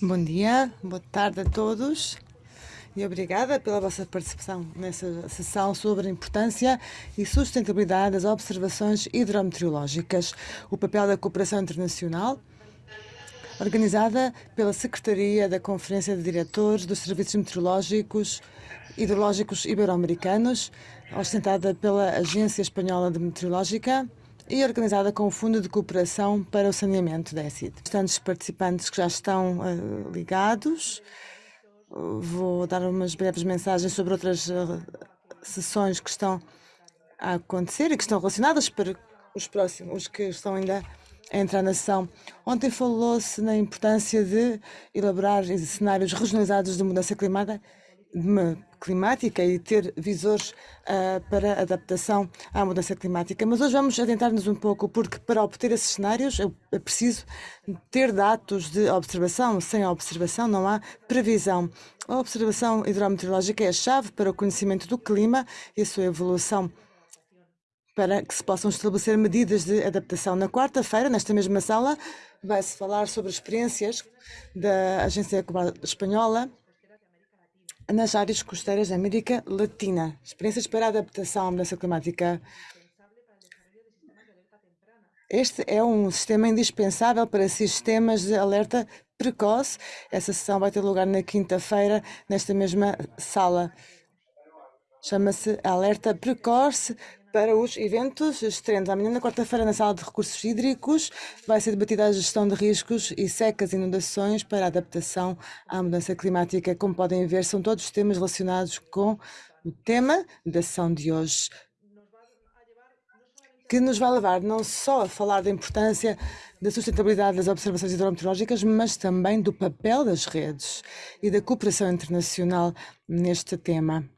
Bom dia, boa tarde a todos e obrigada pela vossa participação nessa sessão sobre a importância e sustentabilidade das observações hidrometeorológicas, o papel da cooperação internacional, organizada pela Secretaria da Conferência de Diretores dos Serviços Meteorológicos Hidrológicos Ibero-Americanos, ostentada pela Agência Espanhola de Meteorológica e organizada com o Fundo de Cooperação para o Saneamento da ECID. Bastantes participantes que já estão uh, ligados. Vou dar umas breves mensagens sobre outras uh, sessões que estão a acontecer e que estão relacionadas para os próximos, os que estão ainda a entrar na sessão. Ontem falou-se na importância de elaborar cenários regionalizados de mudança climática climática e ter visores uh, para adaptação à mudança climática. Mas hoje vamos adentrar-nos um pouco, porque para obter esses cenários é preciso ter dados de observação. Sem observação não há previsão. A observação hidrometeorológica é a chave para o conhecimento do clima e a sua evolução para que se possam estabelecer medidas de adaptação. Na quarta-feira, nesta mesma sala, vai-se falar sobre experiências da Agência Espanhola nas áreas costeiras da América Latina. Experiências para a adaptação à mudança climática. Este é um sistema indispensável para sistemas de alerta precoce. Essa sessão vai ter lugar na quinta-feira, nesta mesma sala. Chama-se Alerta Precoce para os eventos extremos. Amanhã, na quarta-feira, na sala de recursos hídricos, vai ser debatida a gestão de riscos e secas inundações para a adaptação à mudança climática. Como podem ver, são todos temas relacionados com o tema da sessão de hoje, que nos vai levar não só a falar da importância da sustentabilidade das observações hidrometeorológicas, mas também do papel das redes e da cooperação internacional neste tema.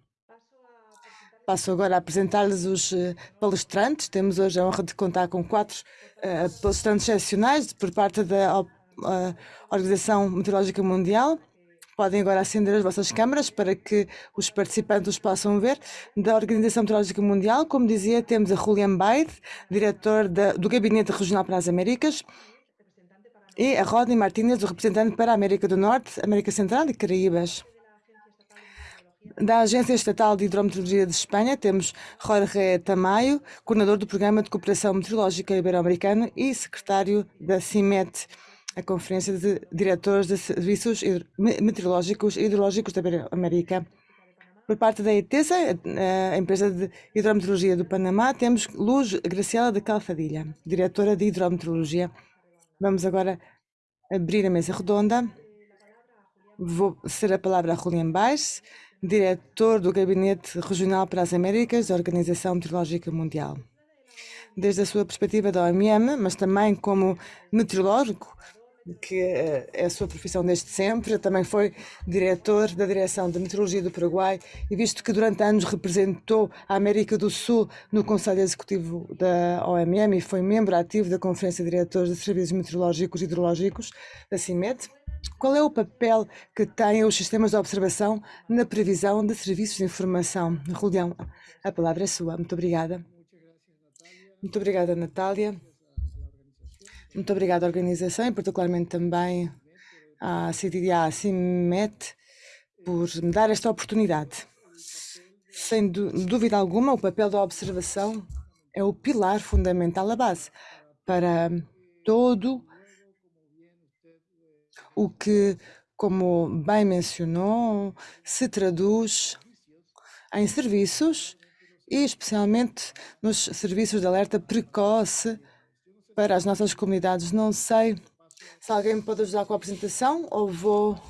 Passo agora a apresentar-lhes os uh, palestrantes. Temos hoje a honra de contar com quatro uh, palestrantes excepcionais por parte da uh, Organização Meteorológica Mundial. Podem agora acender as vossas câmaras para que os participantes os possam ver. Da Organização Meteorológica Mundial, como dizia, temos a Julian Baid, diretor da, do Gabinete Regional para as Américas, e a Rodney Martínez, o representante para a América do Norte, América Central e Caraíbas. Da Agência Estatal de Hidrometeorologia de Espanha, temos Jorge Tamayo, coordenador do Programa de Cooperação Meteorológica Ibero-Americano e secretário da CIMET, a Conferência de Diretores de Serviços Meteorológicos e Hidrológicos da Ibero-América. Por parte da ETESA, a empresa de hidrometeorologia do Panamá, temos Luz Graciela de Calfadilha, diretora de hidrometeorologia. Vamos agora abrir a mesa redonda. Vou ser a palavra a Julian Baix, diretor do Gabinete Regional para as Américas da Organização Meteorológica Mundial. Desde a sua perspectiva da OMM, mas também como meteorológico, que é a sua profissão desde sempre, também foi diretor da Direção de Meteorologia do Paraguai e visto que durante anos representou a América do Sul no Conselho Executivo da OMM e foi membro ativo da Conferência de Diretores de Serviços Meteorológicos e Hidrológicos da CIMED, qual é o papel que têm os sistemas de observação na previsão de serviços de informação? Julião, a palavra é sua. Muito obrigada. Muito obrigada, Natália. Muito obrigada à organização e particularmente também à CDA CIMET por me dar esta oportunidade. Sem dúvida alguma, o papel da observação é o pilar fundamental, a base para todo o que, como bem mencionou, se traduz em serviços e especialmente nos serviços de alerta precoce para as nossas comunidades. Não sei se alguém me pode ajudar com a apresentação ou vou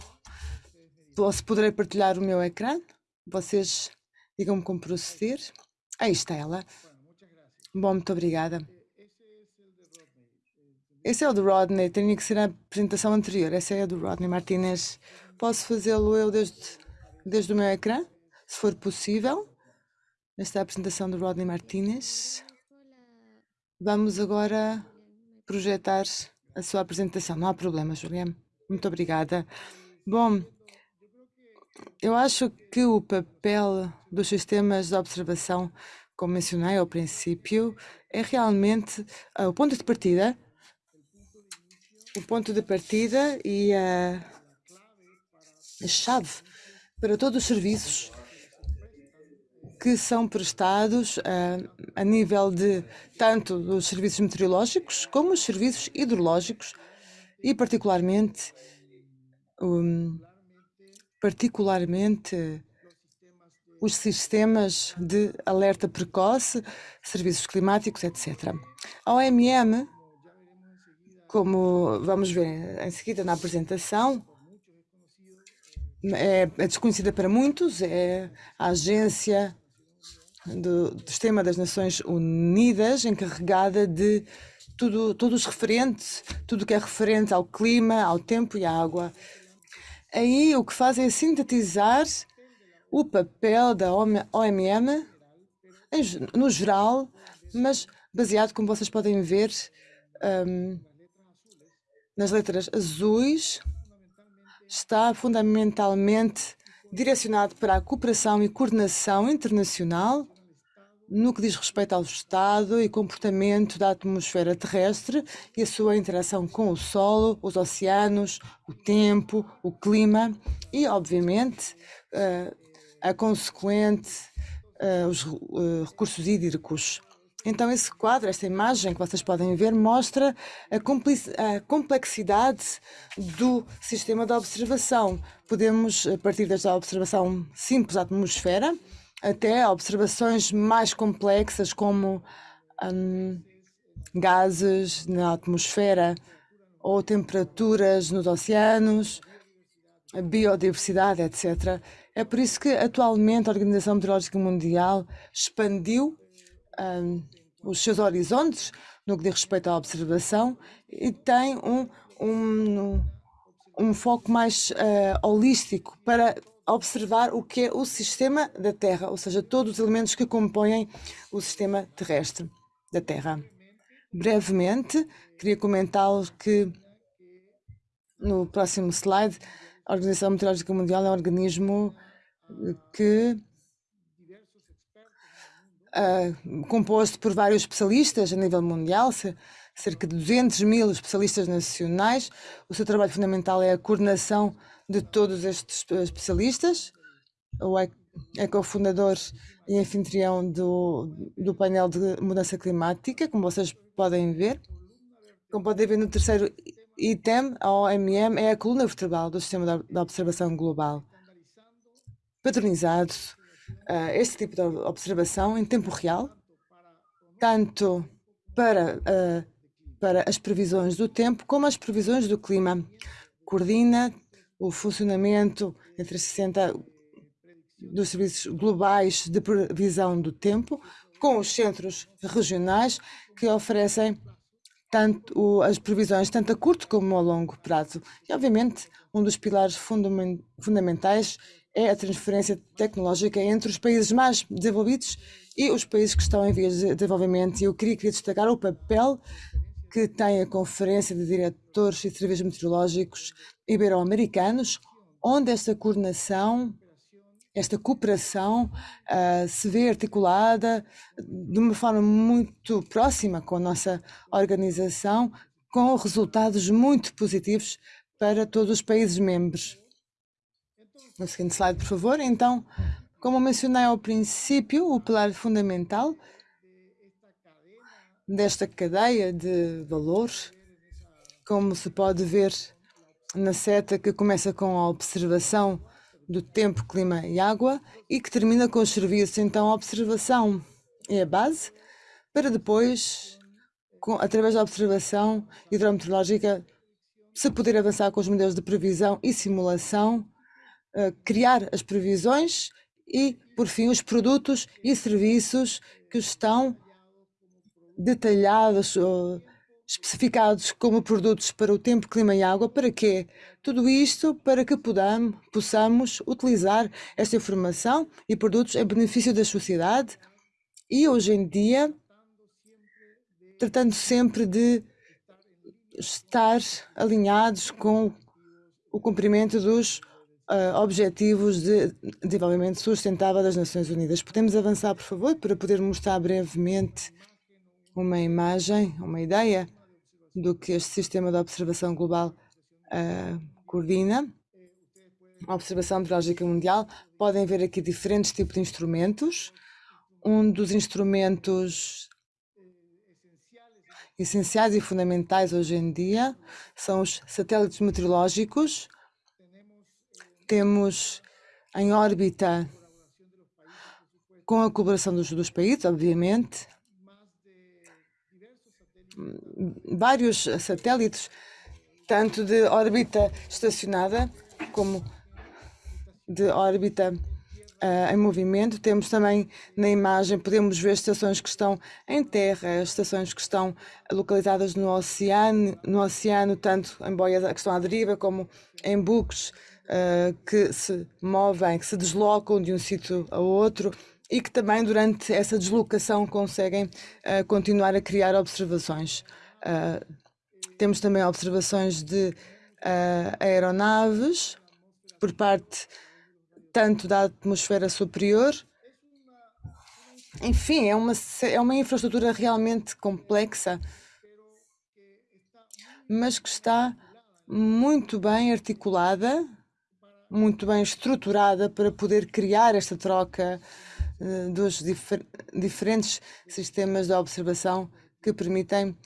ou se poderei partilhar o meu ecrã. Vocês digam-me como proceder. Aí está ela. Bom, muito obrigada. Esse é o do Rodney, tinha que ser a apresentação anterior. Essa é a do Rodney Martinez. Posso fazê-lo eu desde, desde o meu ecrã, se for possível. Esta é a apresentação do Rodney Martinez. Vamos agora projetar a sua apresentação. Não há problema, Juliana. Muito obrigada. Bom, eu acho que o papel dos sistemas de observação, como mencionei ao princípio, é realmente uh, o ponto de partida o ponto de partida e a a chave para todos os serviços que são prestados uh, a nível de tanto dos serviços meteorológicos como os serviços hidrológicos e particularmente um, particularmente os sistemas de alerta precoce, serviços climáticos, etc. A OMM, como vamos ver em seguida na apresentação, é, é desconhecida para muitos, é a agência do, Sistema das Nações Unidas encarregada de tudo, todos os referentes, tudo que é referente ao clima, ao tempo e à água. Aí o que faz é sintetizar o papel da OMM no geral, mas baseado, como vocês podem ver, um, nas letras azuis, está fundamentalmente direcionado para a cooperação e coordenação internacional no que diz respeito ao estado e comportamento da atmosfera terrestre e a sua interação com o solo, os oceanos, o tempo, o clima e, obviamente, uh, a consequente uh, os uh, recursos hídricos. Então, esse quadro, esta imagem que vocês podem ver, mostra a, a complexidade do sistema de observação. Podemos partir desde a observação simples da atmosfera até observações mais complexas, como um, gases na atmosfera ou temperaturas nos oceanos, biodiversidade, etc. É por isso que atualmente a Organização Meteorológica Mundial expandiu um, os seus horizontes no que diz respeito à observação e tem um, um, um foco mais uh, holístico para observar o que é o sistema da Terra, ou seja, todos os elementos que compõem o sistema terrestre da Terra. Brevemente, queria comentar que no próximo slide, a Organização Meteorológica Mundial é um organismo que uh, composto por vários especialistas a nível mundial, cerca de 200 mil especialistas nacionais. O seu trabalho fundamental é a coordenação de todos estes especialistas. O é, é cofundador e anfitrião do, do painel de mudança climática, como vocês podem ver. Como podem ver no terceiro item, a OMM é a coluna vertebral do sistema de observação global. Padronizado uh, este tipo de observação em tempo real, tanto para, uh, para as previsões do tempo como as previsões do clima. Coordena o funcionamento entre 60 dos serviços globais de previsão do tempo, com os centros regionais que oferecem tanto as previsões tanto a curto como a longo prazo. E, obviamente, um dos pilares fundamentais é a transferência tecnológica entre os países mais desenvolvidos e os países que estão em vias de desenvolvimento. E eu queria, queria destacar o papel que tem a Conferência de Diretores e Serviços Meteorológicos Ibero-Americanos, onde esta coordenação, esta cooperação uh, se vê articulada de uma forma muito próxima com a nossa organização, com resultados muito positivos para todos os países membros. No seguinte slide, por favor. Então, como mencionei ao princípio, o pilar fundamental desta cadeia de valor, como se pode ver na seta que começa com a observação do tempo, clima e água e que termina com os serviços. Então, a observação é a base para depois, com, através da observação hidrometeorológica, se poder avançar com os modelos de previsão e simulação, criar as previsões e, por fim, os produtos e serviços que estão detalhados especificados como produtos para o tempo, clima e água. Para quê? Tudo isto para que podamos, possamos utilizar esta informação e produtos em benefício da sociedade e hoje em dia tratando sempre de estar alinhados com o cumprimento dos uh, Objetivos de Desenvolvimento Sustentável das Nações Unidas. Podemos avançar, por favor, para poder mostrar brevemente uma imagem, uma ideia do que este sistema de observação global uh, coordena. observação meteorológica mundial, podem ver aqui diferentes tipos de instrumentos. Um dos instrumentos essenciais e fundamentais hoje em dia são os satélites meteorológicos. Temos em órbita, com a colaboração dos, dos países, obviamente, vários satélites, tanto de órbita estacionada como de órbita uh, em movimento. Temos também na imagem, podemos ver estações que estão em terra, estações que estão localizadas no oceano, no oceano tanto em boias que estão à deriva como em buques uh, que se movem, que se deslocam de um sítio a outro e que também durante essa deslocação conseguem uh, continuar a criar observações. temos também observações de aeronaves por parte tanto da atmosfera superior. Enfim, é uma, é uma infraestrutura realmente complexa, mas que está muito bem articulada, muito bem estruturada para poder criar esta troca uh, dos difer diferentes sistemas de observação que permitem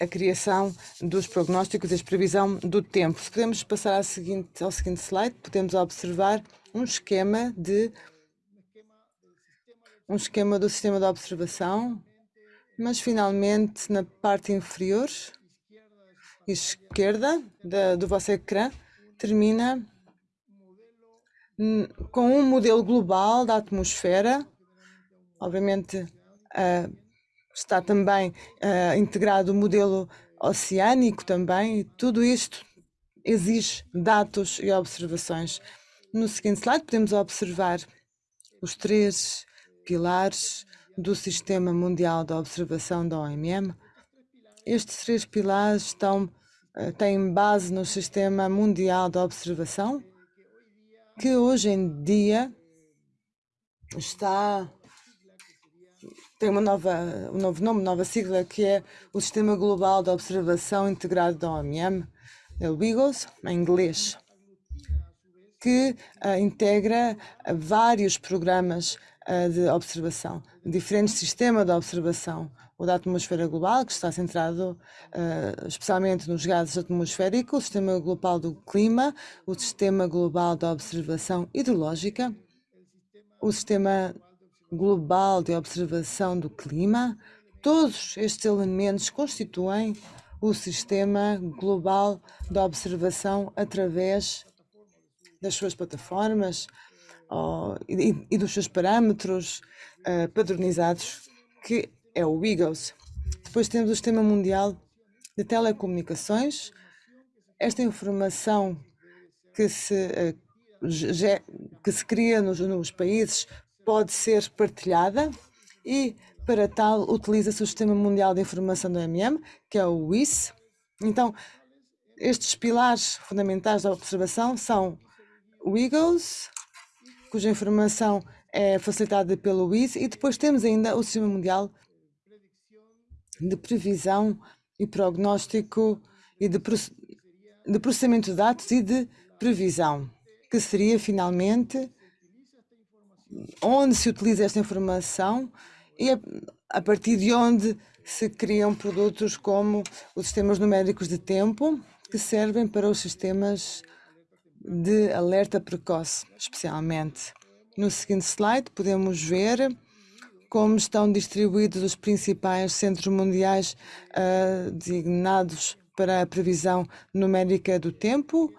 a criação dos prognósticos e a previsão do tempo. Se podemos passar seguinte, ao seguinte slide, podemos observar um esquema de um esquema do sistema de observação, mas finalmente na parte inferior esquerda da, do vosso ecrã termina com um modelo global da atmosfera. Obviamente uh, está também uh, integrado o modelo oceânico também, tudo isto exige dados e observações. No seguinte slide podemos observar os três pilares do Sistema Mundial de Observação da OMM. Estes três pilares estão, eh, têm base no Sistema Mundial de Observação, que hoje em dia está tem uma nova, um novo nome, nova sigla, que é o Sistema Global de Observação Integrado da OMM, é o WIGOS, em inglês que uh, integra vários programas uh, de observação, diferentes sistemas de observação. O da atmosfera global, que está centrado uh, especialmente nos gases atmosféricos, o sistema global do clima, o sistema global de observação hidrológica, o sistema global de observação do clima. Todos estes elementos constituem o sistema global de observação através das suas plataformas e, e, dos seus parâmetros uh, padronizados, que é o WIGOS. Depois temos o Sistema Mundial de Telecomunicações. Esta informação que se, uh, que se cria nos, nos países pode ser partilhada e, para tal, utiliza-se o Sistema Mundial de Informação do MM, que é o WIS. Então, estes pilares fundamentais da observação são o Eagles, cuja informação é facilitada pelo WIS, e depois temos ainda o Sistema Mundial de Previsão e Prognóstico e de, de Processamento de Dados e de Previsão, que seria finalmente onde se utiliza esta informação e a, partir de onde se criam produtos como os sistemas numéricos de tempo, que servem para os sistemas de alerta precoce, especialmente. No seguinte slide, podemos ver como estão distribuídos os principais centros mundiais uh, designados para a previsão numérica do tempo,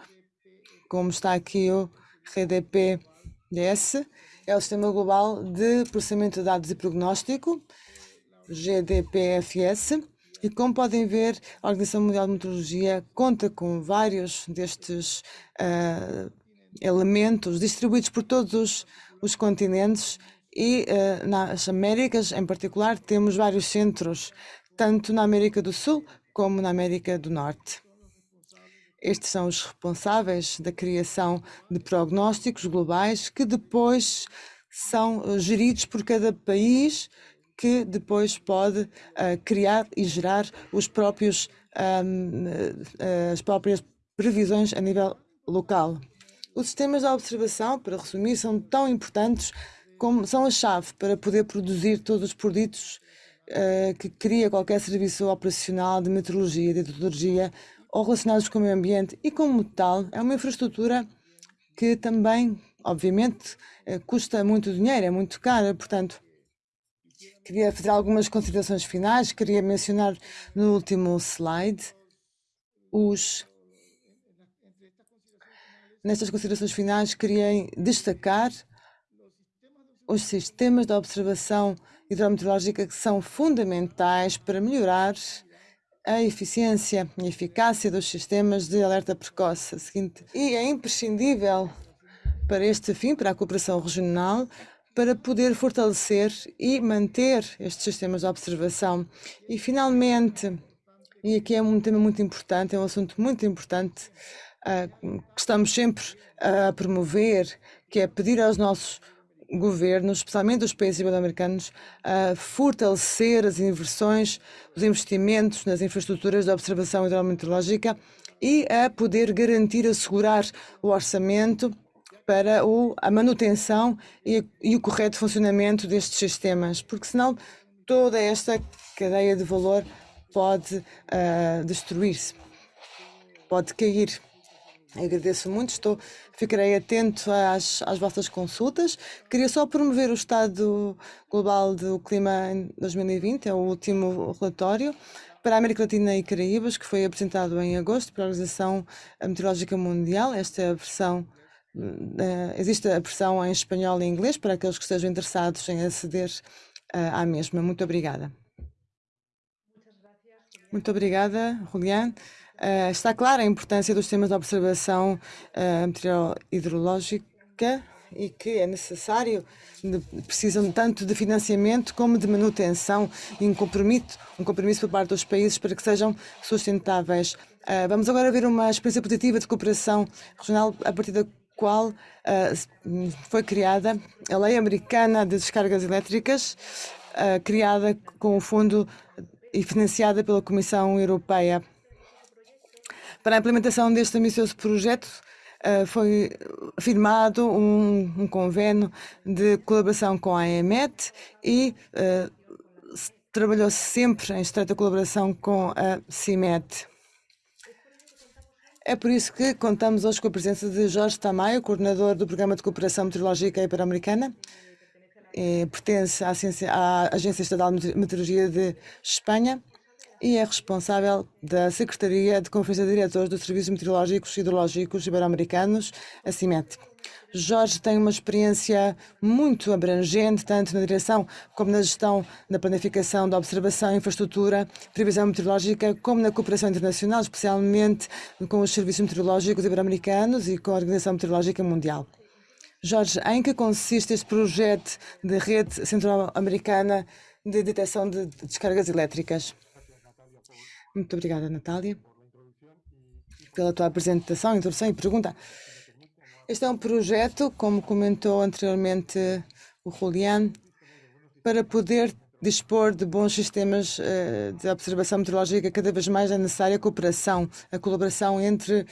como está aqui o RDP-DS, é o Sistema Global de Processamento de Dados e Prognóstico, GDPFS, e como podem ver, a Organização Mundial de Meteorologia conta com vários destes uh, elementos distribuídos por todos os, os continentes e uh, nas Américas, em particular, temos vários centros, tanto na América do Sul como na América do Norte. Estes são os responsáveis da criação de prognósticos globais que depois são geridos por cada país que depois pode uh, criar e gerar os próprios, um, uh, as próprias previsões a nível local. Os sistemas de observação, para resumir, são tão importantes como são a chave para poder produzir todos os produtos uh, que cria qualquer serviço operacional de meteorologia, de hidrologia ou relacionados com o meio ambiente e, como tal, é uma infraestrutura que também, obviamente, uh, custa muito dinheiro, é muito cara, portanto, queria fazer algumas considerações finais, queria mencionar no último slide os Nestas considerações finais, queria destacar os sistemas de observação hidrometeorológica que são fundamentais para melhorar a eficiência e eficácia dos sistemas de alerta precoce. Seguinte, e é imprescindível para este fim, para a cooperação regional, para poder fortalecer e manter estes sistemas de observação. E, finalmente, e aqui é um tema muito importante, é um assunto muito importante, uh, que estamos sempre a promover, que é pedir aos nossos governos, especialmente os países ibero-americanos, a fortalecer as inversões, os investimentos nas infraestruturas de observação hidrometeorológica e a poder garantir, assegurar o orçamento para o, a manutenção e, e, o correto funcionamento destes sistemas, porque senão toda esta cadeia de valor pode uh, destruir-se, pode cair. Agradeço muito, estou, ficarei atento às, às vossas consultas. Queria só promover o Estado Global do Clima em 2020, é o último relatório para a América Latina e Caraíbas, que foi apresentado em agosto pela Organização Meteorológica Mundial. Esta é a versão, uh, existe a versão em espanhol e inglês para aqueles que estejam interessados em aceder uh, à mesma. Muito obrigada. Muito obrigada, Julián. Uh, está clara a importância dos sistemas de observação uh, hidrológica e que é necessário, de, precisam tanto de financiamento como de manutenção e um compromisso, um compromisso por parte dos países para que sejam sustentáveis. Uh, vamos agora ver uma experiência positiva de cooperação regional a partir da qual uh, foi criada a Lei Americana de Descargas Elétricas, uh, criada com o fundo e financiada pela Comissão Europeia. Para a implementação deste ambicioso projeto, uh, foi firmado um, um, convênio de colaboração com a EMET e uh, trabalhou-se sempre em estreita colaboração com a CIMET. É por isso que contamos hoje com a presença de Jorge Tamayo, coordenador do Programa de Cooperação Meteorológica Ibero-Americana. Pertence à Agência Estadual de Meteorologia de Espanha e é responsável da Secretaria de Conferência de Diretores dos Serviços Meteorológicos e Hidrológicos Ibero-Americanos, a CIMET. Jorge tem uma experiência muito abrangente, tanto na direção como na gestão da planificação da observação, infraestrutura, previsão meteorológica, como na cooperação internacional, especialmente com os serviços meteorológicos ibero-americanos e com a Organização Meteorológica Mundial. Jorge, em que consiste este projeto de rede centro-americana de detecção de descargas elétricas? Muito obrigada, Natália, pela tua apresentação, introdução e pergunta. Este é um projeto, como comentou anteriormente o Julián, para poder dispor de bons sistemas uh, de observação meteorológica, cada vez mais é necessária a cooperação, a colaboração entre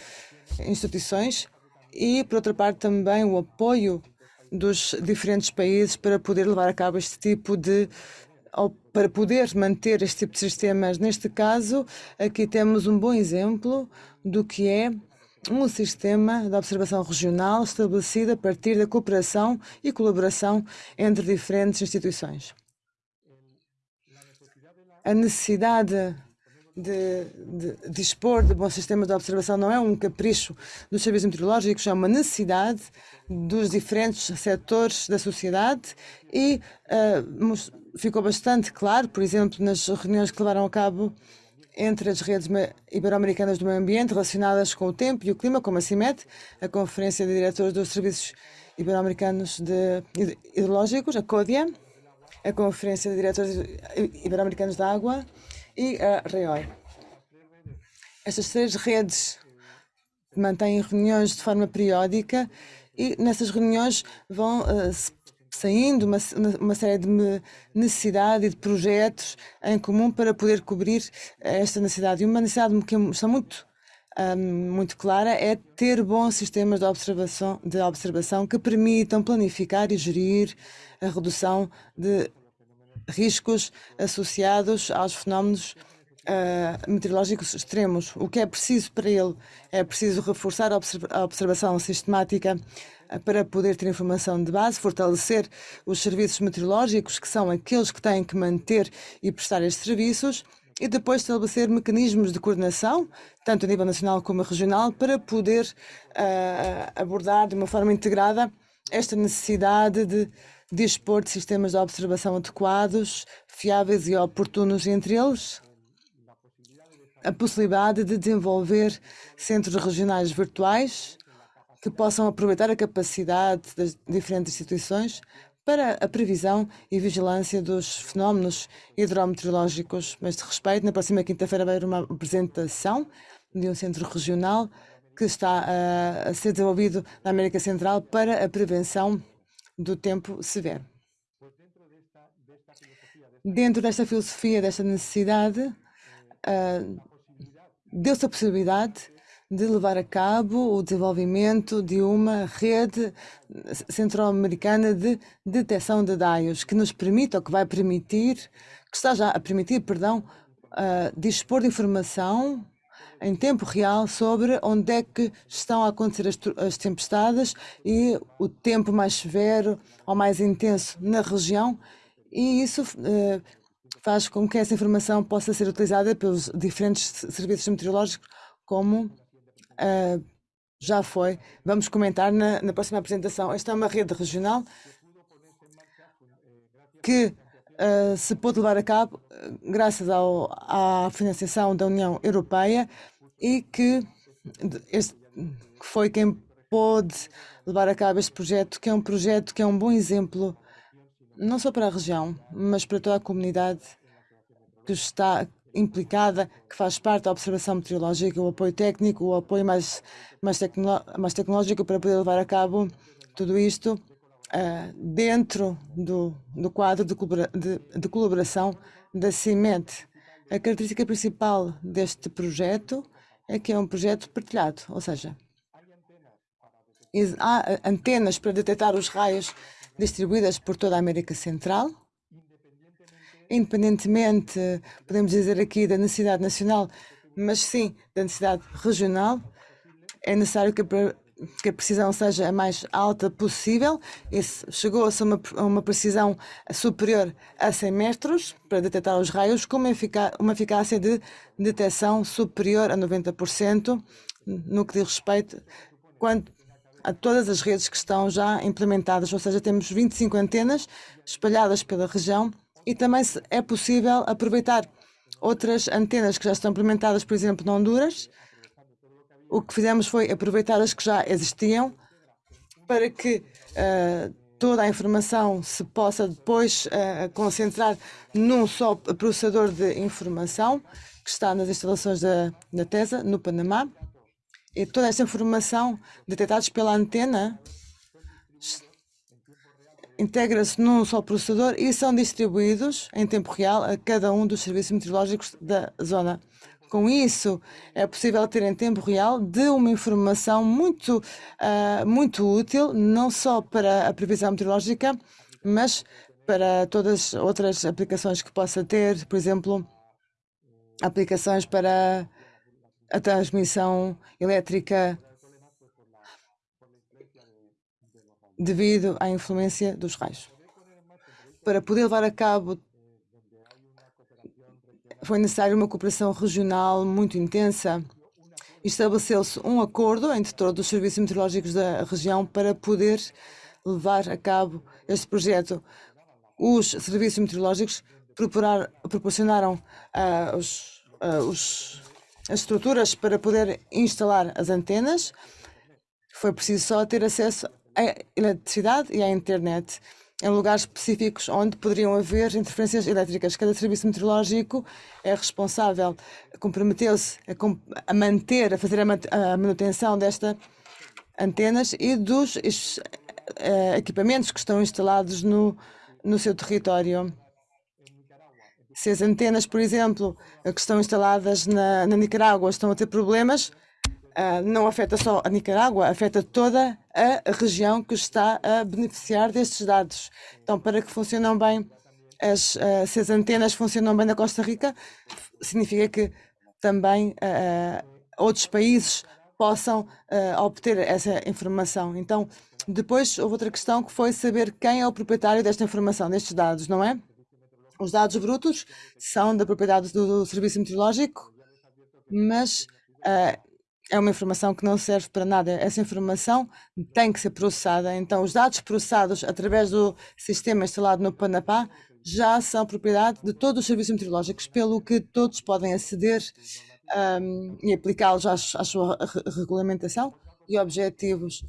instituições e, por outra parte, também o apoio dos diferentes países para poder levar a cabo este tipo de para poder manter este tipo de sistemas. Neste caso, aqui temos um bom exemplo do que é um sistema de observação regional estabelecido a partir da cooperação e colaboração entre diferentes instituições. A necessidade de, de, dispor de bons sistemas de observação não é um capricho dos serviços meteorológicos, é uma necessidade dos diferentes setores da sociedade e uh, ficou bastante claro, por exemplo, nas reuniões que levaram a cabo entre as redes ibero-americanas do meio ambiente relacionadas com o tempo e o clima, como a CIMET, a Conferência de Diretores dos Serviços Ibero-Americanos Hidrológicos, a CODIA, a Conferência de Diretores Ibero-Americanos da Água e a REOI. Estas três redes mantêm reuniões de forma periódica e nessas reuniões vão uh, saindo uma, uma série de necessidades e de projetos em comum para poder cobrir esta necessidade. E uma necessidade que está muito muito clara é ter bons sistemas de observação, de observação que permitam planificar e gerir a redução de riscos associados aos fenómenos uh, meteorológicos extremos. O que é preciso para ele? É preciso reforçar a, observ a observação sistemática uh, para poder ter informação de base, fortalecer os serviços meteorológicos, que são aqueles que têm que manter e prestar estes serviços, e depois estabelecer mecanismos de coordenação, tanto a nível nacional como regional, para poder uh, abordar de uma forma integrada esta necessidade de dispor de sistemas de observação adequados, fiáveis e oportunos entre eles, a possibilidade de desenvolver centros regionais virtuais que possam aproveitar a capacidade das diferentes instituições para a previsão e vigilância dos fenómenos hidrometeorológicos. A este respeito, na próxima quinta-feira vai haver uma apresentação de um centro regional que está a, a ser desenvolvido na América Central para a prevenção do tempo severo. Dentro desta filosofia, desta necessidade, uh, deu-se a possibilidade de levar a cabo o desenvolvimento de uma rede centro-americana de detecção de dados que nos permite, ou que vai permitir, que está já a permitir, perdão, uh, dispor de informação em tempo real sobre onde é que estão a acontecer as, as tempestades e o tempo mais severo ou mais intenso na região e isso uh, faz com que essa informação possa ser utilizada pelos diferentes serviços meteorológicos como uh, já foi. Vamos comentar na, na, próxima apresentação. Esta é uma rede regional que uh, se pôde levar a cabo graças ao, à financiação da União Europeia e que, este, que foi quem pôde levar a cabo este projeto, que é um projeto que é um bom exemplo não só para a região, mas para toda a comunidade que está implicada, que faz parte da observação meteorológica, o apoio técnico, o apoio mais, mais, tecno, mais tecnológico para poder levar a cabo tudo isto uh, dentro do, do quadro de, de, de colaboração da CIMET. A característica principal deste projeto é que é um projeto partilhado, ou seja, há antenas para detectar os raios distribuídas por toda a América Central, independentemente, podemos dizer aqui, da necessidade nacional, mas sim da necessidade regional, é necessário que a, que a precisão seja a mais alta possível. Chegou-se a uma, uma, precisão superior a 100 metros para detectar os raios, com uma, eficá uma eficácia de detecção superior a 90%, no que diz respeito quanto a todas as redes que estão já implementadas, ou seja, temos 25 antenas espalhadas pela região e também é possível aproveitar outras antenas que já estão implementadas, por exemplo, na Honduras. O que fizemos foi aproveitar as que já existiam para que uh, toda a informação se possa depois uh, concentrar num só processador de informação que está nas instalações da, da TESA, no Panamá. E toda essa informação detectada pela antena integra-se num só processador e são distribuídos em tempo real a cada um dos serviços meteorológicos da zona. Com isso, é possível ter em tempo real de uma informação muito, uh, muito útil, não só para a previsão meteorológica, mas para todas as outras aplicações que possa ter, por exemplo, aplicações para a transmissão elétrica devido à influência dos raios. Para poder levar a cabo, foi necessária uma cooperação regional muito intensa. Estabeleceu-se um acordo entre todos os serviços meteorológicos da região para poder levar a cabo este projeto. Os serviços meteorológicos proporcionaram uh, os, uh, os, as estruturas para poder instalar as antenas. Foi preciso só ter acesso a eletricidade e à internet em lugares específicos onde poderiam haver interferências elétricas. Cada serviço meteorológico é responsável, comprometeu-se a, a, manter, a fazer a, manutenção destas antenas e dos uh, equipamentos que estão instalados no, no seu território. Se as antenas, por exemplo, que estão instaladas na, na Nicarágua estão a ter problemas, uh, não afeta só a Nicarágua, afeta toda a região que está a beneficiar destes dados. Então, para que funcionem bem, as, uh, se as antenas funcionam bem na Costa Rica, significa que também uh, outros países possam obter essa informação. Então, depois houve outra questão que foi saber quem é o proprietário desta informação, destes dados, não é? Os dados brutos são da propriedade do Serviço Meteorológico, mas uh, é uma informação que não serve para nada. Essa informação tem que ser processada. Então, os dados processados através do sistema instalado no Panapá já são propriedade de todos os serviços meteorológicos, pelo que todos podem aceder um, e aplicá-los à, à, sua regulamentação e objetivos.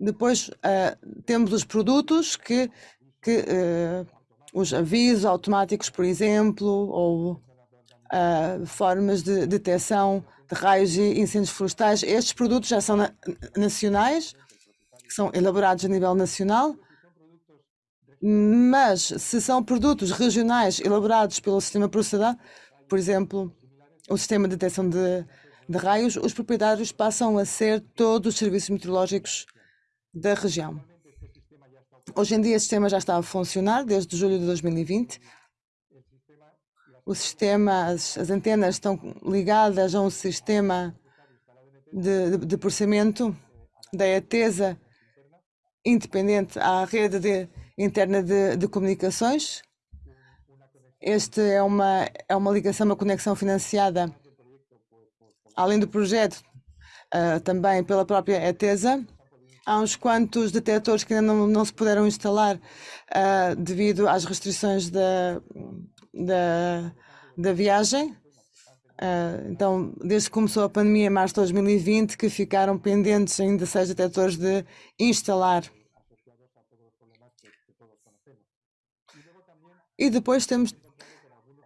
Depois uh, temos os produtos que, que uh, os avisos automáticos, por exemplo, ou uh, formas de detecção de raios e incêndios florestais. Estes produtos já são na nacionais, são elaborados a nível nacional, mas se são produtos regionais elaborados pelo sistema processador, por exemplo, o sistema de detecção de, de raios, os proprietários passam a ser todos os serviços meteorológicos da região. Hoje em dia, o sistema já está a funcionar desde julho de 2020. O sistema, as, as antenas estão ligadas a um sistema de, de, de processamento da ETESA independente à rede de, interna de, de comunicações. Este é uma, é uma ligação, uma conexão financiada, além do projeto, uh, também pela própria ETESA. Há uns quantos detectores que ainda não, não se puderam instalar uh, devido às restrições da, da, da viagem. Uh, então, desde que começou a pandemia em março de 2020, que ficaram pendentes ainda seis detectores de instalar. E depois temos,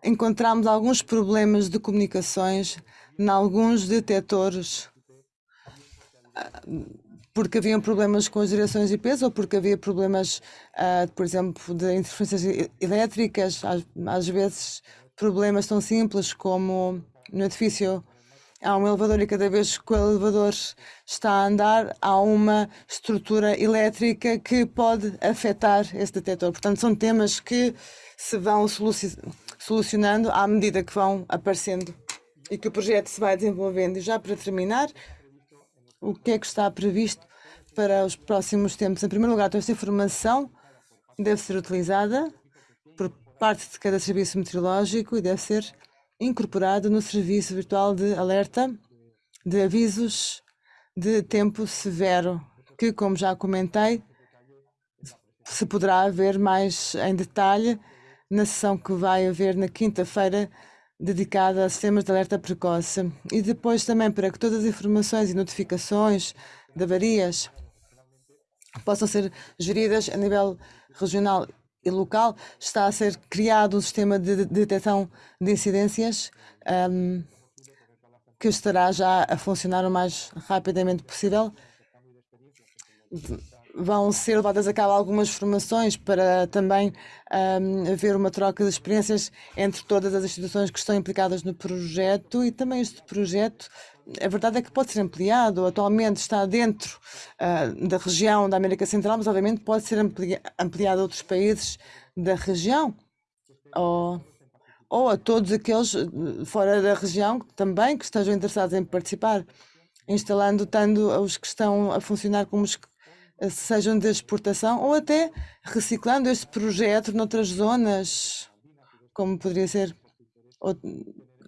encontramos alguns problemas de comunicações em alguns detectores. Uh, porque haviam problemas com as direções IPs ou porque havia problemas, uh, por exemplo, de interferências elétricas, às, às, vezes problemas tão simples como no edifício há um elevador e cada vez que o elevador está a andar há uma estrutura elétrica que pode afetar esse detector. Portanto, são temas que se vão solucionando à medida que vão aparecendo e que o projeto se vai desenvolvendo. E já para terminar, o que é que está previsto para os próximos tempos? Em primeiro lugar, toda esta informação deve ser utilizada por parte de cada serviço meteorológico e deve ser incorporada no serviço virtual de alerta de avisos de tempo severo, que, como já comentei, se poderá ver mais em detalhe na sessão que vai haver na quinta-feira dedicada a sistemas de alerta precoce. E depois também para que todas as informações e notificações de avarias possam ser geridas a nível regional e local, está a ser criado um sistema de detecção de incidências um, que estará já a funcionar o mais rapidamente possível vão ser levadas a cabo algumas formações para também um, haver uma troca de experiências entre todas as instituições que estão implicadas no projeto e também este projeto, a verdade é que pode ser ampliado, atualmente está dentro uh, da região da América Central, mas obviamente pode ser ampli ampliado a outros países da região ou, ou a todos aqueles uh, fora da região também que estejam interessados em participar instalando tanto os que estão a funcionar como os que sejam de exportação ou até reciclando este projeto noutras zonas, como poderia ser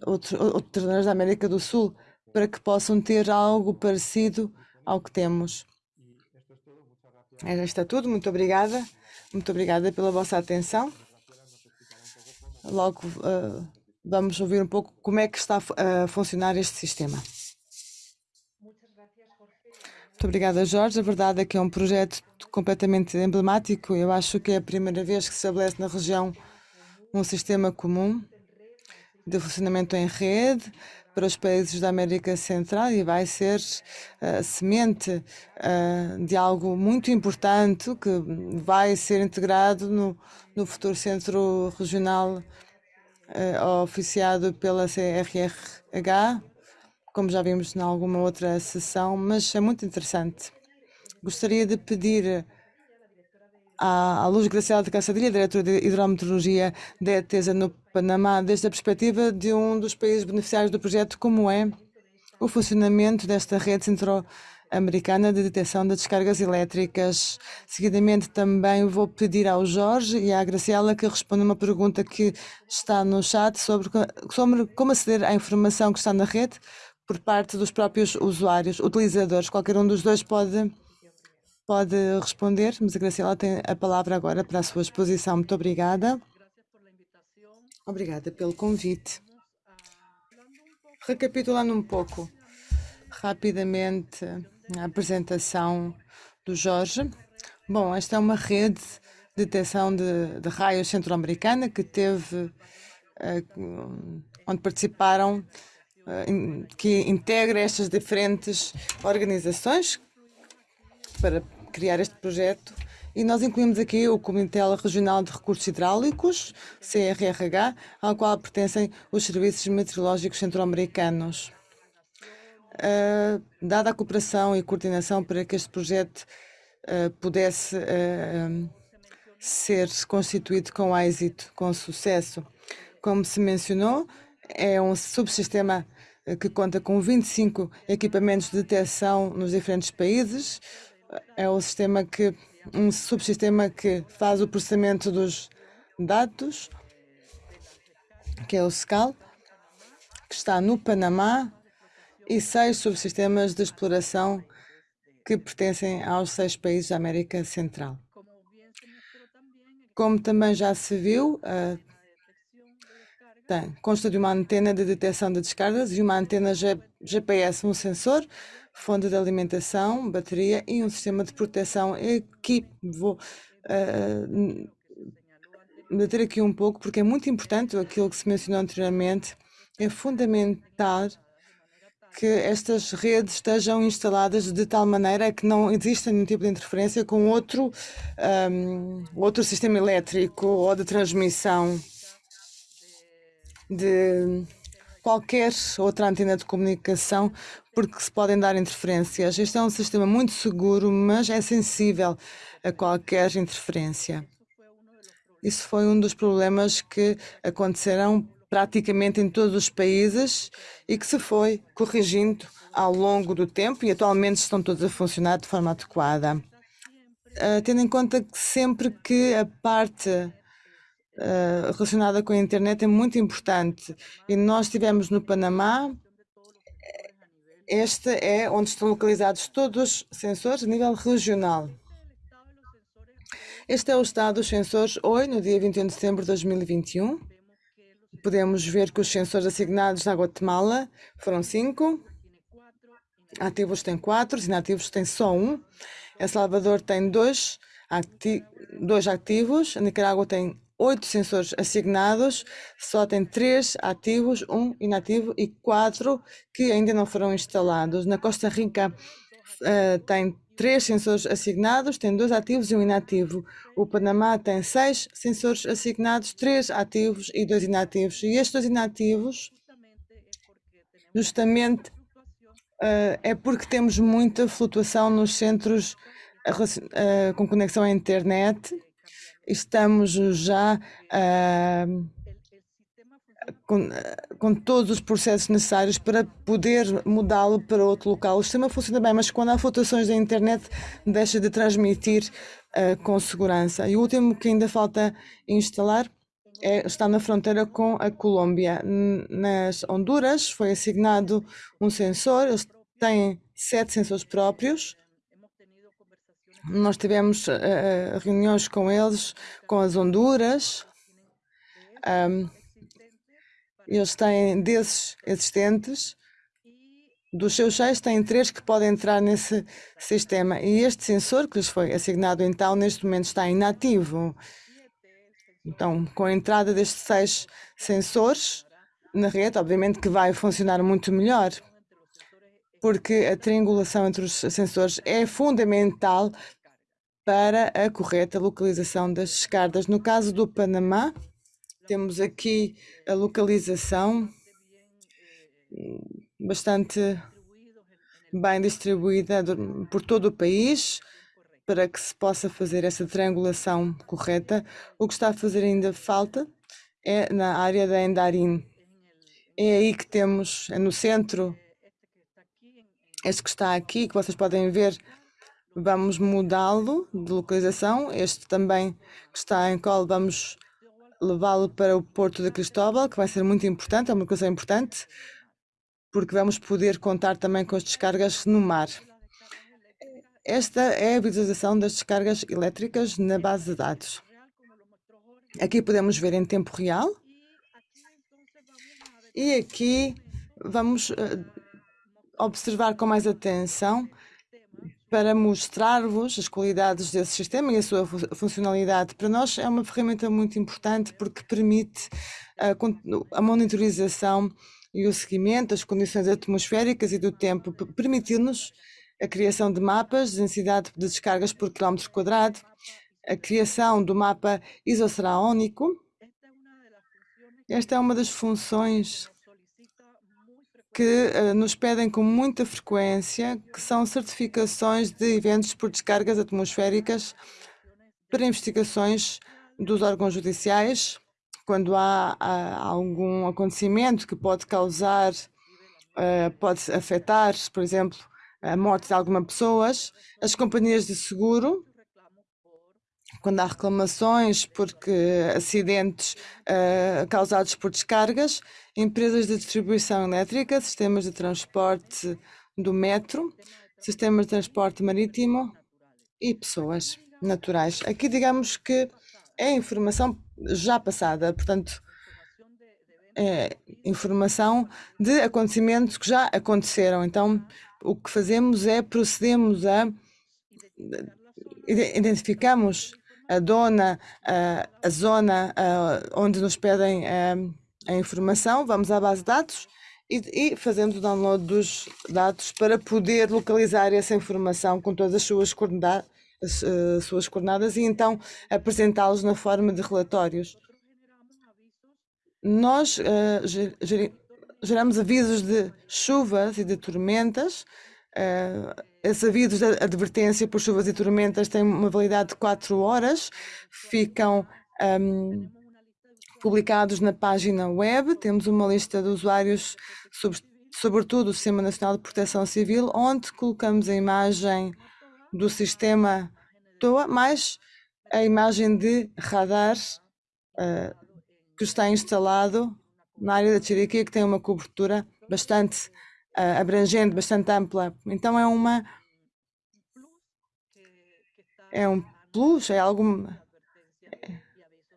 outras zonas da América do Sul, para que possam ter algo parecido ao que temos. Já está tudo, muito obrigada. Muito obrigada pela vossa atenção. Logo uh, vamos ouvir um pouco como é que está a funcionar este sistema. Muito obrigada, Jorge. A verdade é que é um projeto completamente emblemático. Eu acho que é a primeira vez que se estabelece na região um sistema comum de funcionamento em rede para os países da América Central e vai ser a uh, semente uh, de algo muito importante que vai ser integrado no, no futuro Centro Regional uh, oficiado pela CRRH como já vimos em alguma outra sessão, mas é muito interessante. Gostaria de pedir à, Luz Graciela de Caçadilha, diretora de Hidrometeorologia da ETESA no Panamá, desde a perspectiva de um dos países beneficiários do projeto, como é o funcionamento desta rede centro-americana de detecção de descargas elétricas. Seguidamente também vou pedir ao Jorge e à Graciela que respondam uma pergunta que está no chat sobre, sobre como aceder à informação que está na rede por parte dos próprios usuários, utilizadores. Qualquer um dos dois pode pode responder, mas a Graciela tem a palavra agora para a sua exposição. Muito obrigada. Obrigada pelo convite. Recapitulando um pouco rapidamente a apresentação do Jorge. Bom, esta é uma rede de detecção de, de raios centro-americana que teve, uh, onde participaram, que integra estas diferentes organizações para criar este projeto e nós incluímos aqui o Comitê Regional de Recursos Hidráulicos, CRRH, ao qual pertencem os Serviços Meteorológicos Centro-Americanos. Uh, dada a cooperação e coordenação para que este projeto uh, pudesse uh, ser constituído com êxito, com sucesso. Como se mencionou, é um subsistema que conta com 25 equipamentos de detecção nos diferentes países, é o sistema que um subsistema que faz o processamento dos dados, que é o SCAL, que está no Panamá, e seis subsistemas de exploração que pertencem aos seis países da América Central. Como também já se viu, uh, tem, consta de uma antena de detecção de descargas e uma antena G GPS, um sensor fonte de alimentação, bateria e um sistema de proteção. Aqui vou uh, aqui um pouco, porque é muito importante aquilo que se mencionou anteriormente. É fundamental que estas redes estejam instaladas de tal maneira que não exista nenhum tipo de interferência com outro, um, outro sistema elétrico ou de transmissão de qualquer outra antena de comunicação, porque se podem dar interferências. Este é um sistema muito seguro, mas é sensível a qualquer interferência. Isso foi um dos problemas que aconteceram praticamente em todos os países e que se foi corrigindo ao longo do tempo e atualmente estão todos a funcionar de forma adequada. Uh, tendo em conta que sempre que a parte uh, relacionada com a internet é muito importante. E nós estivemos no Panamá, este é onde estão localizados todos os sensores a nível regional. Este é o estado dos sensores hoje, no dia 21 de setembro de 2021. Podemos ver que os sensores assignados na Guatemala foram cinco, ativos têm quatro, inativos têm só um. El Salvador tem dois, dois ativos, a Nicarágua tem oito sensores assignados, só tem três ativos, um inativo e quatro que ainda não foram instalados. Na Costa Rica uh, tem três sensores assignados, tem dois ativos e um inativo. O Panamá tem seis sensores assignados, três ativos e dois inativos. E estes dois inativos, justamente, uh, é porque temos muita flutuação nos centros uh, com conexão à internet estamos já uh, com, com, todos os processos necessários para poder mudá-lo para outro local. O sistema funciona bem, mas quando há flutuações da internet, deixa de transmitir uh, com segurança. E o último que ainda falta instalar é, está na fronteira com a Colômbia. Nas Honduras foi assignado um sensor, eles têm sete sensores próprios nós tivemos uh, reuniões com eles, com as Honduras. Um, eles têm desses existentes, dos seus seis, têm três que podem entrar nesse sistema. E este sensor que lhes foi assignado, então, neste momento está inativo. Então, com a entrada destes seis sensores na rede, obviamente que vai funcionar muito melhor porque a triangulação entre os sensores é fundamental para a correta localização das descargas. No caso do Panamá, temos aqui a localização bastante bem distribuída por todo o país para que se possa fazer essa triangulação correta. O que está a fazer ainda falta é na área da Endarim. É aí que temos, é no centro, este que está aqui, que vocês podem ver, vamos mudá-lo de localização. Este também que está em colo, vamos levá-lo para o Porto de Cristóbal, que vai ser muito importante, é uma coisa importante, porque vamos poder contar também com as descargas no mar. Esta é a visualização das descargas elétricas na base de dados. Aqui podemos ver em tempo real. E aqui vamos uh, observar com mais atenção para mostrar-vos as qualidades desse sistema e a sua funcionalidade. Para nós é uma ferramenta muito importante porque permite a, a monitorização e o seguimento das condições atmosféricas e do tempo, permitindo-nos a criação de mapas de densidade de descargas por quilómetro quadrado, a criação do mapa isoceraónico. Esta é uma das funções que uh, nos pedem com muita frequência, que são certificações de eventos por descargas atmosféricas para investigações dos órgãos judiciais, quando há, há algum acontecimento que pode causar, uh, pode afetar, por exemplo, a morte de algumas pessoas, as companhias de seguro quando há reclamações porque acidentes uh, causados por descargas, empresas de distribuição elétrica, sistemas de transporte do metro, sistemas de transporte marítimo e pessoas naturais. Aqui digamos que é informação já passada, portanto, é informação de acontecimentos que já aconteceram. Então, o que fazemos é procedemos a identificamos a dona, a, zona onde nos pedem a, informação, vamos à base de dados e, fazemos o download dos dados para poder localizar essa informação com todas as suas coordenadas, as, uh, suas coordenadas e então apresentá-los na forma de relatórios. Nós uh, geramos avisos de chuvas e de tormentas uh, avisos de advertência por chuvas e tormentas têm uma validade de 4 horas, ficam um, publicados na página web. Temos uma lista de usuários, sobre, sobretudo o Sistema Nacional de Proteção Civil, onde colocamos a imagem do sistema TOA, mais a imagem de radar uh, que está instalado na área da Chiriquia, que tem uma cobertura bastante uh, abrangente, bastante ampla. Então é uma é um plus, é algo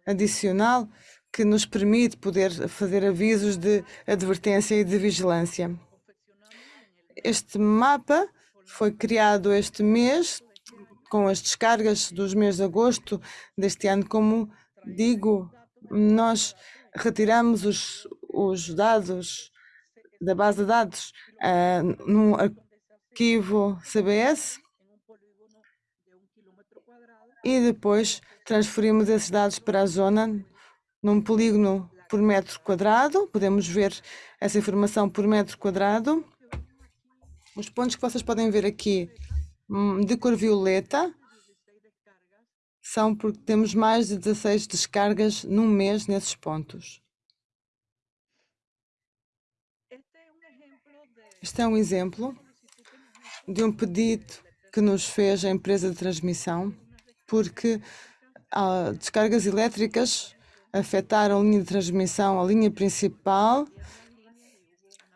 adicional que nos permite poder fazer avisos de advertência e de vigilância. Este mapa foi criado este mês com as descargas dos meses de agosto deste ano. Como digo, nós retiramos os, os dados da base de dados uh, num arquivo CBS e depois transferimos esses dados para a zona num polígono por metro quadrado. Podemos ver essa informação por metro quadrado. Os pontos que vocês podem ver aqui hum, de cor violeta são porque temos mais de 16 descargas num mês nesses pontos. Este é um exemplo de um pedido que nos fez a empresa de transmissão, porque ah, descargas elétricas afetaram a linha de transmissão, a linha principal,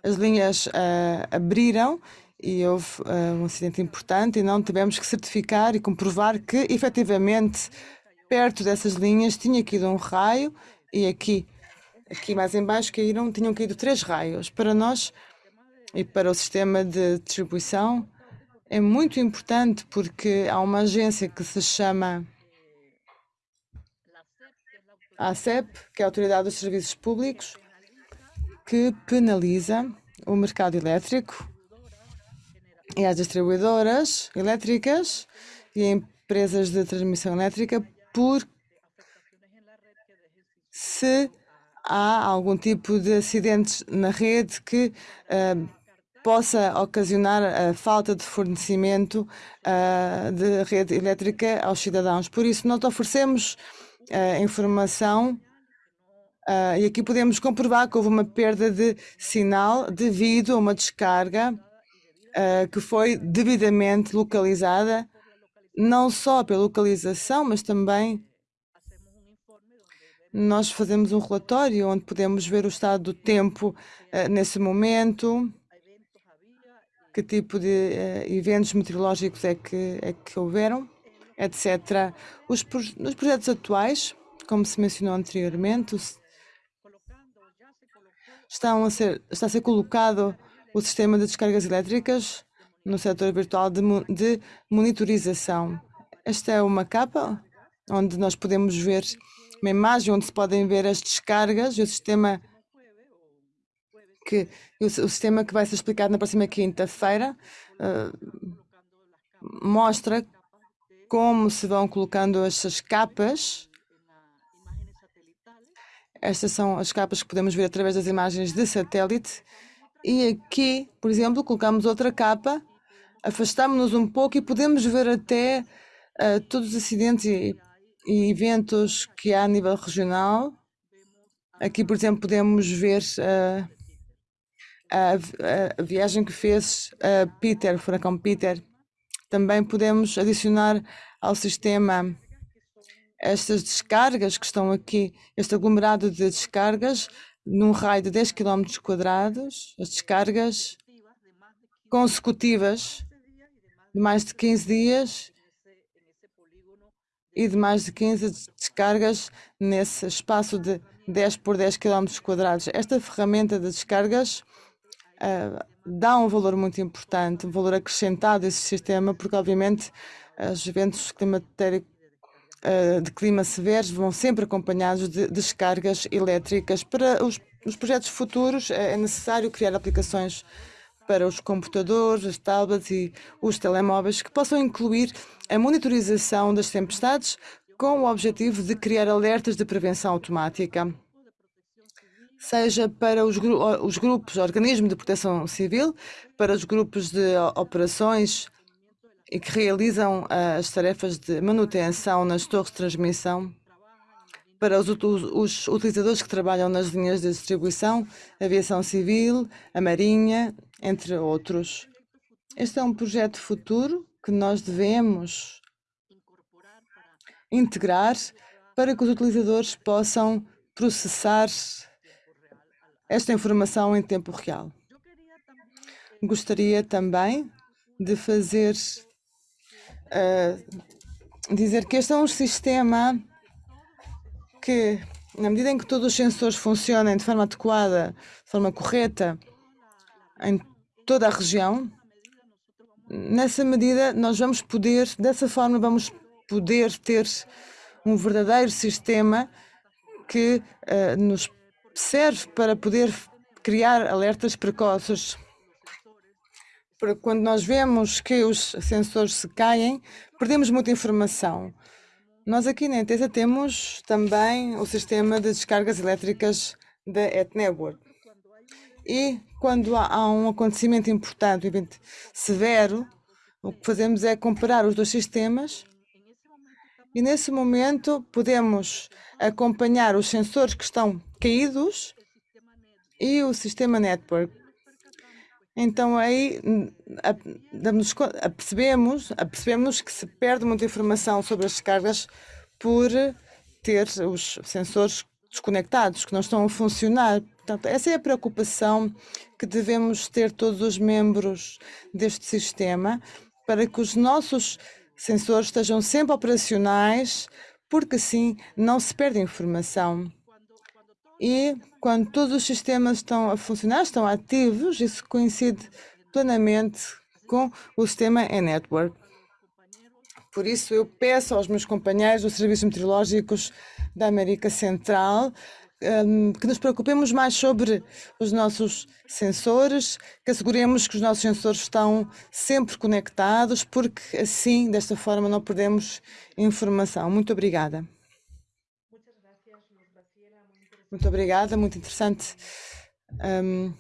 as linhas ah, abriram e houve uh, um acidente importante e não tivemos que certificar e comprovar que efetivamente perto dessas linhas tinha caído um raio e aqui, aqui mais embaixo caíram, tinham caído três raios. Para nós e para o sistema de distribuição é muito importante porque há uma agência que se chama ACEP, que é a Autoridade dos Serviços Públicos, que penaliza o mercado elétrico e as distribuidoras elétricas e empresas de transmissão elétrica por se há algum tipo de acidentes na rede que uh, possa ocasionar a falta de fornecimento uh, de rede elétrica aos cidadãos. Por isso, nós oferecemos uh, informação uh, e aqui podemos comprovar que houve uma perda de sinal devido a uma descarga que foi devidamente localizada, não só pela localização, mas também nós fazemos um relatório onde podemos ver o estado do tempo nesse momento, que tipo de uh, eventos meteorológicos é que, é que houveram, etc. Os, nos projetos atuais, como se mencionou anteriormente, estão a ser, está a ser colocado o sistema de descargas elétricas no setor virtual de, de monitorização. Esta é uma capa onde nós podemos ver uma imagem onde se podem ver as descargas e o sistema que o, o sistema que vai ser explicado na próxima quinta-feira uh, mostra como se vão colocando essas capas. Estas são as capas que podemos ver através das imagens de satélite. E aqui, por exemplo, colocamos outra capa, afastamos-nos um pouco e podemos ver até uh, todos os acidentes e, e, eventos que há a nível regional. Aqui, por exemplo, podemos ver uh, a, a, viagem que fez a Peter, o furacão Peter, também podemos adicionar ao sistema estas descargas que estão aqui, este aglomerado de descargas, num raio de 10 km quadrados, as descargas consecutivas de mais de 15 dias e de mais de 15 descargas nesse espaço de 10 por 10 km quadrados. Esta ferramenta de descargas uh, dá um valor muito importante, um valor acrescentado a esse sistema, porque obviamente os eventos climatéricos uh, de clima severos vão sempre acompanhados de descargas elétricas. Para os, os projetos futuros é necessário criar aplicações para os computadores, as tablets e os telemóveis que possam incluir a monitorização das tempestades com o objetivo de criar alertas de prevenção automática seja para os, gru os grupos, organismos de proteção civil, para os grupos de operações e que realizam uh, as tarefas de manutenção nas torres de transmissão, para os, os, utilizadores que trabalham nas linhas de distribuição, aviação civil, a marinha, entre outros. Este é um projeto futuro que nós devemos integrar para que os utilizadores possam processar esta informação em tempo real. Gostaria também de fazer uh, dizer que este é um sistema que, na medida em que todos os sensores funcionem de forma adequada, de forma correta, em toda a região, nessa medida nós vamos poder, dessa forma, vamos poder ter um verdadeiro sistema que uh, nos serve para poder criar alertas precoces. Quando nós vemos que os sensores se caem, perdemos muita informação. Nós aqui na Entesa temos também o sistema de descargas elétricas da EtNetwork. E quando há um acontecimento importante, um evento severo, o que fazemos é comparar os dois sistemas e nesse momento podemos acompanhar os sensores que estão caídos e o sistema network. Então aí apercebemos, apercebemos que se perde muita informação sobre as descargas por ter os sensores desconectados, que não estão a funcionar. Portanto, essa é a preocupação que devemos ter todos os membros deste sistema para que os nossos sensores estejam sempre operacionais, porque assim não se perde informação. E quando todos os sistemas estão a funcionar, estão ativos, isso coincide plenamente com o sistema e-network. Por isso, eu peço aos meus companheiros dos serviços meteorológicos da América Central um, que nos preocupemos mais sobre os nossos sensores, que asseguremos que os nossos sensores estão sempre conectados, porque assim, desta forma, não perdemos informação. Muito obrigada. Muito obrigada, muito interessante. Um,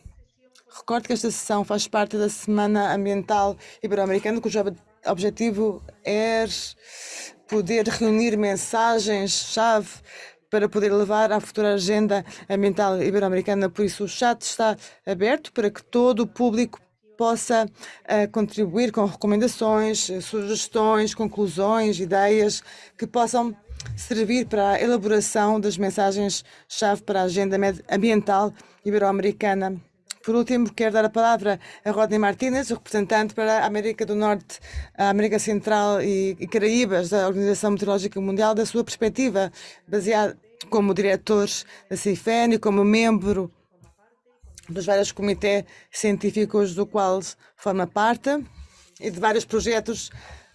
recordo que esta sessão faz parte da Semana Ambiental Ibero-Americana, cujo objetivo é poder reunir mensagens-chave para poder levar à futura agenda ambiental ibero-americana. Por isso, o chat está aberto para que todo o público possa uh, contribuir com recomendações, sugestões, conclusões, ideias que possam servir para a elaboração das mensagens-chave para a agenda ambiental ibero-americana. Por último, quero dar a palavra a Rodney Martínez, representante para a América do Norte, a América Central e, e Caraíbas da Organização Meteorológica Mundial, da sua perspectiva, baseada como diretor da CIFEN e como membro dos vários comitês científicos do qual forma parte e de vários projetos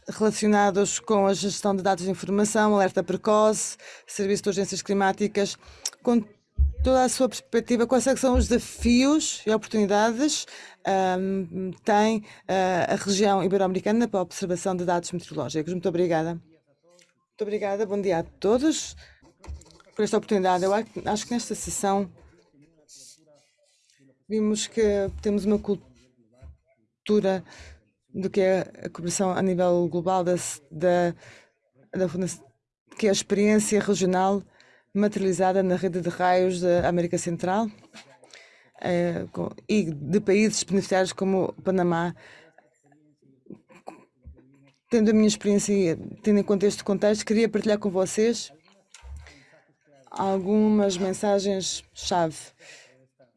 relacionados com a gestão de dados de informação, alerta precoce, serviço de urgências climáticas, com toda a sua perspectiva, quais é são os desafios e oportunidades um, tem uh, a região ibero-americana para a observação de dados meteorológicos. Muito obrigada. Muito obrigada, bom dia a todos por esta oportunidade. Eu acho que nesta sessão vimos que temos uma cultura do que é a cooperação a nível global da, da, da que é a experiência regional materializada na rede de raios da América Central é, com, e de países beneficiários como o Panamá. Tendo a minha experiência, tendo em conta este contexto, queria partilhar com vocês algumas mensagens-chave.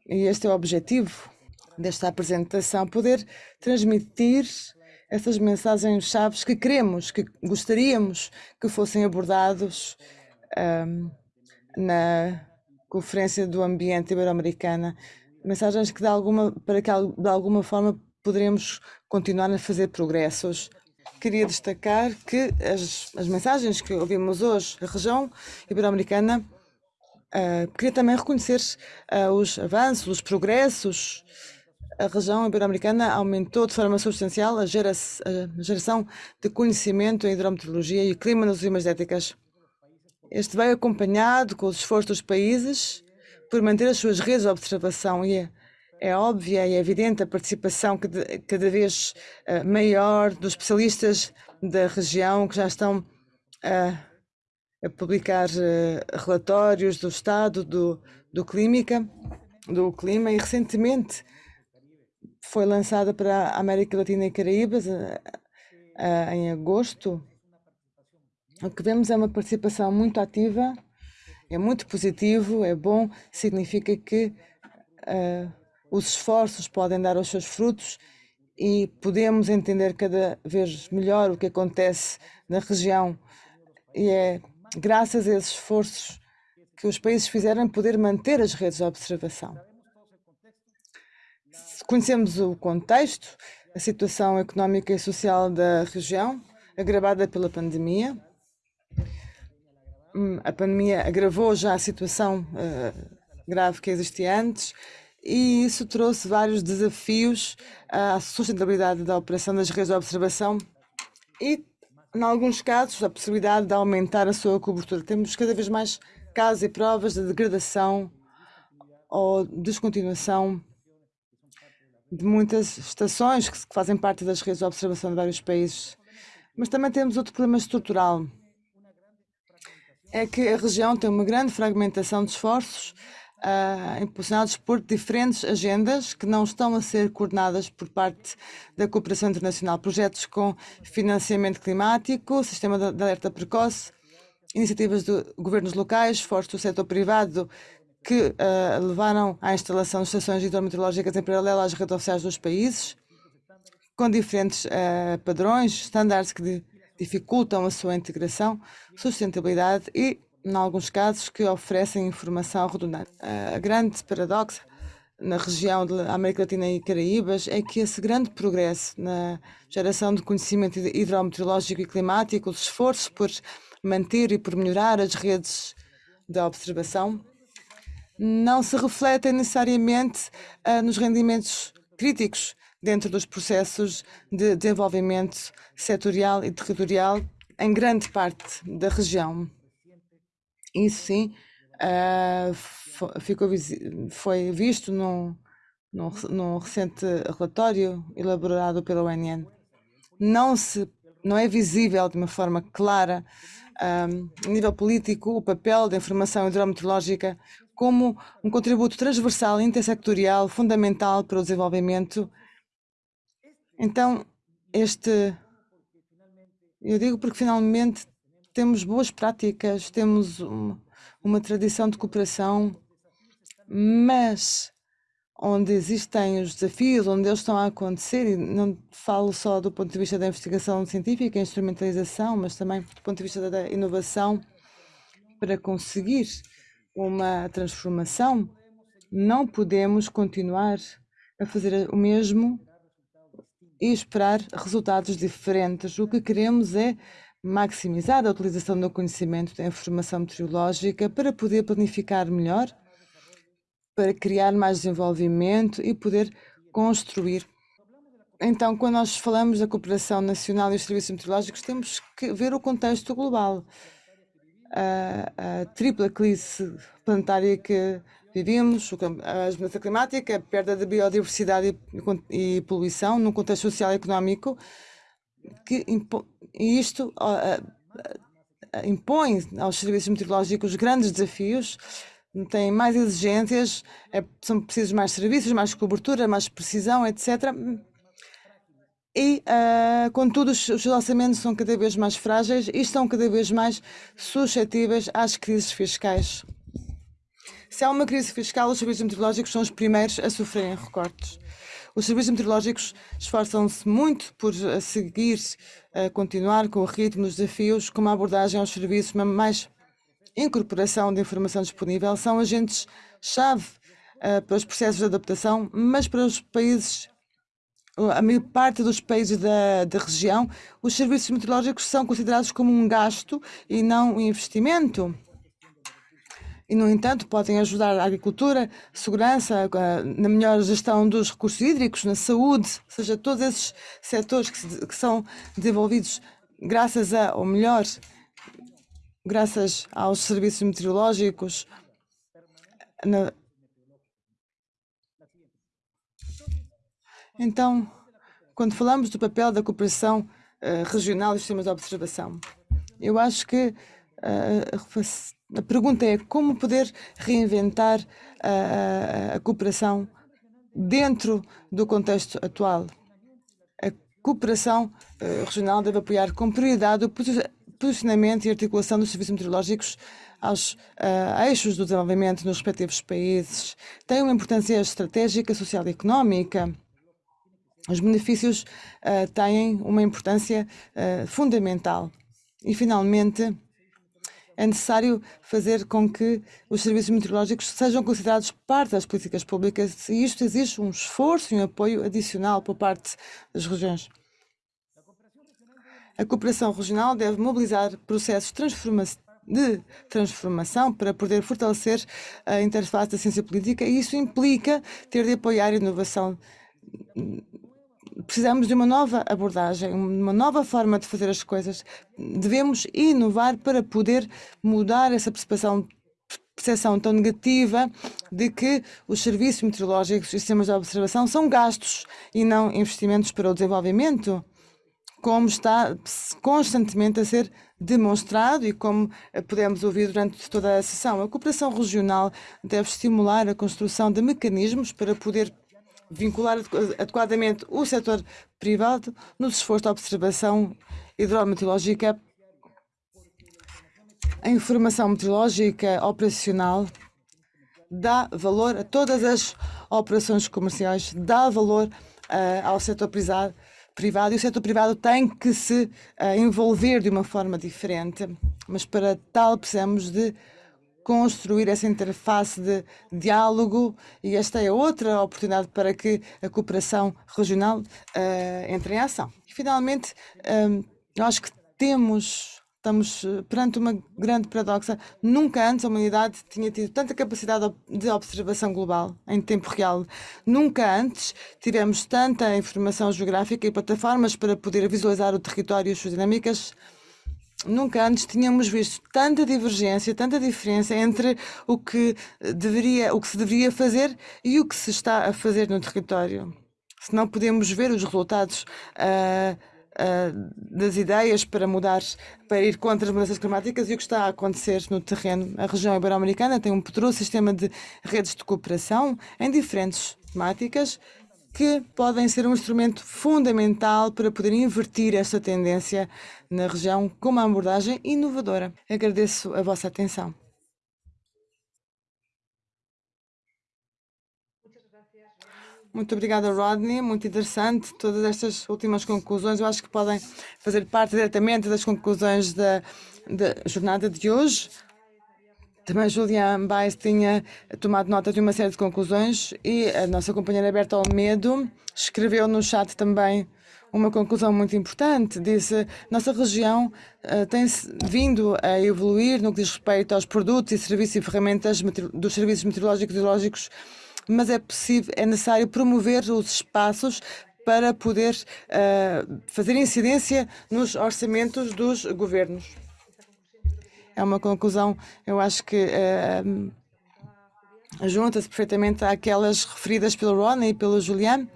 E este é o objetivo desta apresentação, poder transmitir essas mensagens-chave que queremos, que gostaríamos que fossem abordados um, na Conferência do Ambiente Ibero-Americana, mensagens que de alguma, para que de alguma forma poderemos continuar a fazer progressos. Queria destacar que as, as mensagens que ouvimos hoje, a região ibero-americana uh, queria também reconhecer uh, os avanços, os progressos a região ibero-americana aumentou de forma substancial a, gera a geração de conhecimento em hidrometeorologia e clima nas últimas décadas. Este veio acompanhado com os esforços dos países por manter as suas redes de observação e é, é óbvia e é evidente a participação cada, vez uh, maior dos especialistas da região que já estão uh, a publicar uh, relatórios do estado do, do, do clima e recentemente foi lançada para a América Latina e Caraíbas em agosto. O que vemos é uma participação muito ativa, é muito positivo, é bom, significa que uh, os esforços podem dar os seus frutos e podemos entender cada vez melhor o que acontece na região. E é graças a esses esforços que os países fizeram poder manter as redes de observação. Conhecemos o contexto, a situação económica e social da região, agravada pela pandemia. Hum, a pandemia agravou já a situação uh, grave que existia antes e isso trouxe vários desafios à sustentabilidade da operação das redes de observação e, em alguns casos, a possibilidade de aumentar a sua cobertura. Temos cada vez mais casos e provas de degradação ou descontinuação de muitas estações que fazem parte das redes de observação de vários países. Mas também temos outro problema estrutural. É que a região tem uma grande fragmentação de esforços uh, impulsionados por diferentes agendas que não estão a ser coordenadas por parte da cooperação internacional. Projetos com financiamento climático, sistema de alerta precoce, iniciativas de governos locais, esforços do setor privado que uh, levaram à instalação de estações hidrometeorológicas em paralelo às redes oficiais dos países, com diferentes uh, padrões, estándares que dificultam a sua integração, sustentabilidade e, em alguns casos, que oferecem informação redundante. A grande paradoxo na região da América Latina e Caraíbas é que esse grande progresso na geração de conhecimento hidrometeorológico e climático, os esforços por manter e por melhorar as redes de observação, não se refletem necessariamente uh, nos rendimentos críticos dentro dos processos de desenvolvimento setorial e territorial em grande parte da região. Isso sim uh, ficou, foi visto num, num, num recente relatório elaborado pela UNN. Não, se, não é visível de uma forma clara, um, a nível político, o papel da informação hidrometeorológica como um contributo transversal e intersectorial fundamental para o desenvolvimento. Então, este. Eu digo porque finalmente temos boas práticas, temos uma, uma tradição de cooperação, mas onde existem os desafios, onde eles estão a acontecer, e não falo só do ponto de vista da investigação científica, instrumentalização, mas também do ponto de vista da inovação, para conseguir uma transformação, não podemos continuar a fazer o mesmo e esperar resultados diferentes. O que queremos é maximizar a utilização do conhecimento da informação meteorológica para poder planificar melhor, para criar mais desenvolvimento e poder construir. Então, quando nós falamos da cooperação nacional e os serviços meteorológicos, temos que ver o contexto global a, a tripla crise planetária que vivemos, a mudança climática, a perda da biodiversidade e, e poluição num contexto social e económico, que isto impõe aos serviços meteorológicos grandes desafios, têm mais exigências, é, são precisos mais serviços, mais cobertura, mais precisão, etc. E, uh, contudo, os, os lançamentos são cada vez mais frágeis e estão cada vez mais suscetíveis às crises fiscais. Se há uma crise fiscal, os serviços meteorológicos são os primeiros a sofrerem recortes. Os serviços meteorológicos esforçam-se muito por a seguir, a continuar com o ritmo dos desafios, com uma abordagem aos serviços, mais incorporação de informação disponível, são agentes-chave uh, para os processos de adaptação, mas para os países a maior parte dos países da, da região, os serviços meteorológicos são considerados como um gasto e não um investimento. E, no entanto, podem ajudar a agricultura, segurança, na melhor gestão dos recursos hídricos, na saúde, ou seja, todos esses setores que, que são desenvolvidos graças a, ou melhor, graças aos serviços meteorológicos, na, Então, quando falamos do papel da cooperação uh, regional e sistemas de observação, eu acho que uh, a pergunta é como poder reinventar a, a cooperação dentro do contexto atual. A cooperação uh, regional deve apoiar com prioridade o posicionamento e articulação dos serviços meteorológicos aos uh, eixos do desenvolvimento nos respectivos países. Tem uma importância estratégica, social e económica os benefícios uh, têm uma importância fundamental. E, finalmente, é necessário fazer com que os serviços meteorológicos sejam considerados parte das políticas públicas e isto exige um esforço e um apoio adicional por parte das regiões. A cooperação regional deve mobilizar processos de transformação para poder fortalecer a interface da ciência política e isso implica ter de apoiar a inovação precisamos de uma nova abordagem, uma nova forma de fazer as coisas. Devemos inovar para poder mudar essa percepção percepção tão negativa de que os serviços meteorológicos e sistemas de observação são gastos e não investimentos para o desenvolvimento, como está constantemente a ser demonstrado e como podemos ouvir durante toda a sessão. A cooperação regional deve estimular a construção de mecanismos para poder vincular adequadamente o setor privado no esforço de observação hidrometeorológica. A informação meteorológica operacional dá valor a todas as operações comerciais, dá valor uh, ao setor privado, e o setor privado tem que se uh, envolver de uma forma diferente, mas para tal precisamos de construir essa interface de diálogo e esta é outra oportunidade para que a cooperação regional uh, entre em ação. E, finalmente, um, eh, eu acho que temos, estamos perante uma grande paradoxa. Nunca antes a humanidade tinha tido tanta capacidade de observação global em tempo real. Nunca antes tivemos tanta informação geográfica e plataformas para poder visualizar o território e as suas dinâmicas Nunca antes tínhamos visto tanta divergência, tanta diferença entre o que deveria, o que se deveria fazer e o que se está a fazer no território. Se não podemos ver os resultados uh, uh, das ideias para mudar, para ir contra as mudanças climáticas e o que está a acontecer no terreno. A região ibero-americana tem um poderoso sistema de redes de cooperação em diferentes temáticas que podem ser um instrumento fundamental para poder invertir esta tendência na região com uma abordagem inovadora. Agradeço a vossa atenção. Muito obrigada, Rodney. Muito interessante todas estas últimas conclusões. Eu acho que podem fazer parte diretamente das conclusões da, da jornada de hoje. Também Julian Baez tinha tomado nota de uma série de conclusões e a nossa companheira Berta Almedo escreveu no chat também uma conclusão muito importante. Disse: nossa região uh, tem vindo a evoluir no que diz respeito aos produtos e serviços e ferramentas dos serviços meteorológicos e hidrológicos, mas é possível, é necessário promover os espaços para poder uh, fazer incidência nos orçamentos dos governos é uma conclusão, eu acho que uh, junta-se perfeitamente àquelas referidas pelo Ron e pelo Julian.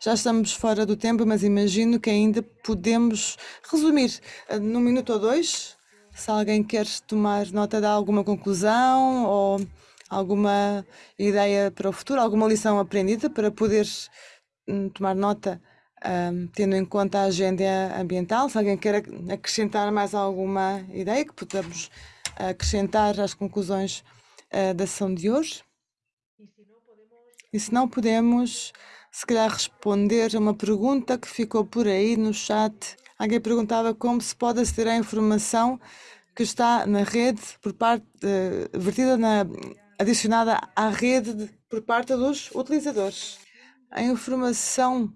Já estamos fora do tempo, mas imagino que ainda podemos resumir uh, num minuto ou dois. Se alguém quer tomar nota de alguma conclusão ou alguma ideia para o futuro, alguma lição aprendida para poder um, tomar nota, um, tendo em conta a agenda ambiental. Se alguém quer acrescentar mais alguma ideia que podemos acrescentar às conclusões uh, da sessão de hoje. E se não podemos, se calhar, responder a uma pergunta que ficou por aí no chat. Alguém perguntava como se pode aceder à informação que está na rede por parte, uh, vertida na, adicionada à rede de, por parte dos utilizadores. A informação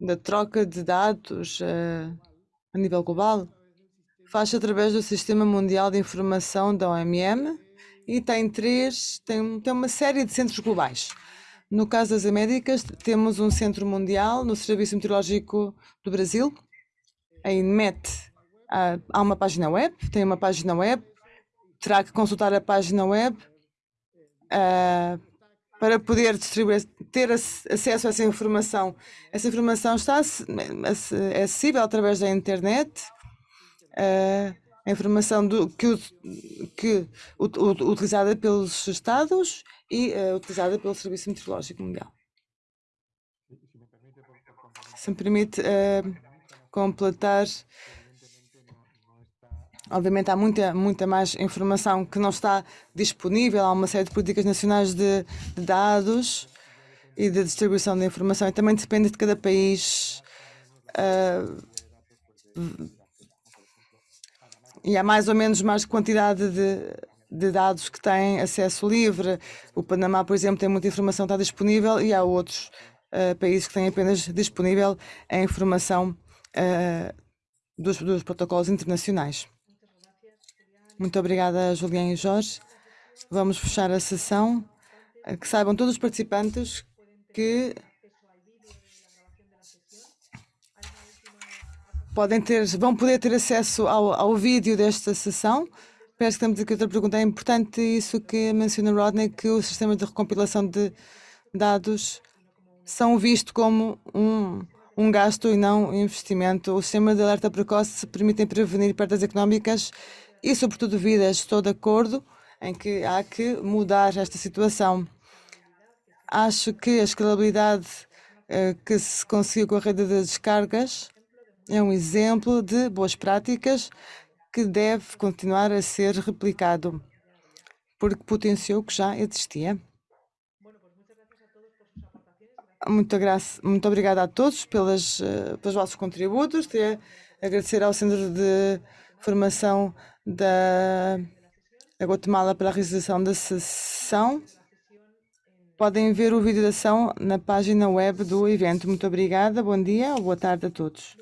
da troca de dados uh, a nível global faz através do Sistema Mundial de Informação da OMM e tem três, tem, tem uma série de centros globais. No caso das Américas, temos um centro mundial no Serviço Meteorológico do Brasil, a INMET. Há, há uma página web, tem uma página web, terá que consultar a página web uh, para poder distribuir, ter acesso a essa informação. Essa informação está é acessível através da internet a informação do, que, que utilizada pelos Estados e uh, utilizada pelo Serviço Meteorológico Mundial. Se me permite uh, completar, obviamente há muita, muita mais informação que não está disponível, há uma série de políticas nacionais de, de dados e de distribuição de informação e também depende de cada país uh, e há mais ou menos mais quantidade de, de dados que têm acesso livre. O Panamá, por exemplo, tem muita informação que está disponível e há outros uh, países que têm apenas disponível a informação uh, dos, dos protocolos internacionais. Muito obrigada, Julián e Jorge. Vamos fechar a sessão. Eh, que saibam todos os participantes que podem ter, vão poder ter acesso ao, ao vídeo desta sessão. Parece que temos aqui outra pergunta. É importante isso que menciona Rodney, que os sistemas de recompilação de dados são vistos como um, um gasto e não um investimento. O sistema de alerta precoce permitem prevenir perdas económicas e, sobretudo, vidas. Estou de acordo em que há que mudar esta situação. Acho que a escalabilidade eh, que se conseguiu com a rede de descargas é um exemplo de boas práticas que deve continuar a ser replicado, porque potenciou o que já existia. Muito, graça, muito obrigada a todos pelas, uh, pelos vossos contributos. Queria agradecer ao Centro de Formação da, Guatemala pela realização da sessão. Podem ver o vídeo da ação na página web do evento. Muito obrigada, bom dia boa tarde a todos.